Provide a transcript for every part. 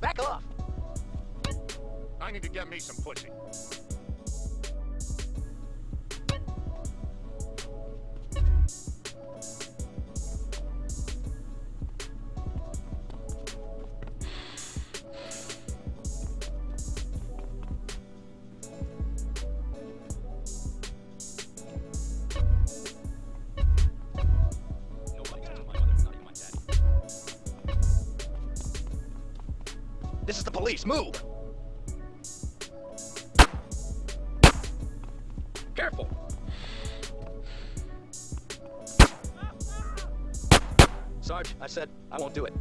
Back off! I need to get me some pussy. This is the police. Move! Careful! Sarge, I said I won't do it.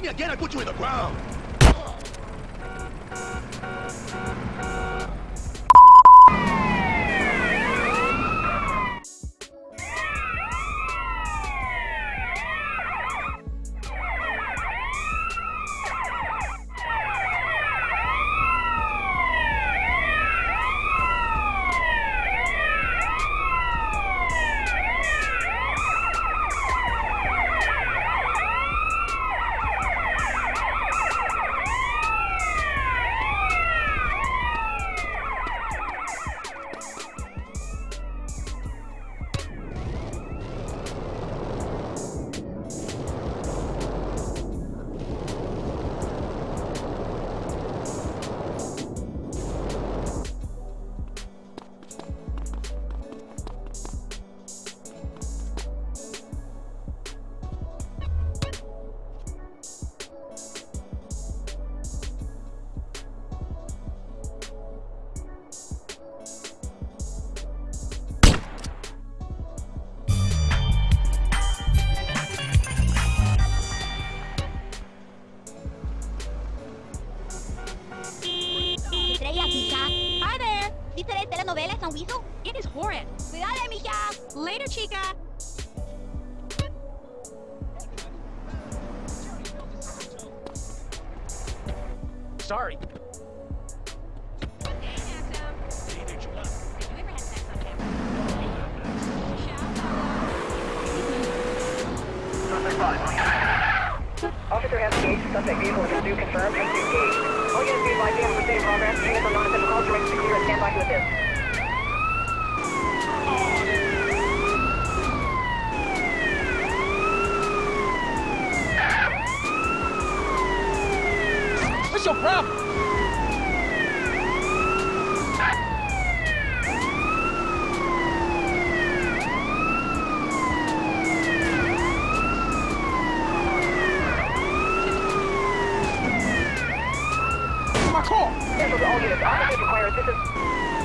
Me again, I put you in the ground! Telenovela San Wiso? It is horrid. Cuidado, mija. Later, chica. Sorry. Officer has engaged suspect vehicle with pursuit confirmed and engaged. All units be advised we have a pursuit in progress. Units on non-essential calls to clear and stand by to assist. Your problem? Cancel to all units. Officers require assistance.